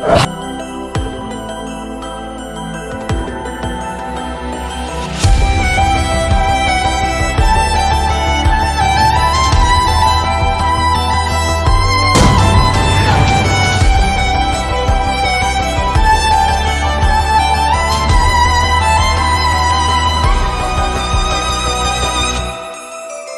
Bye.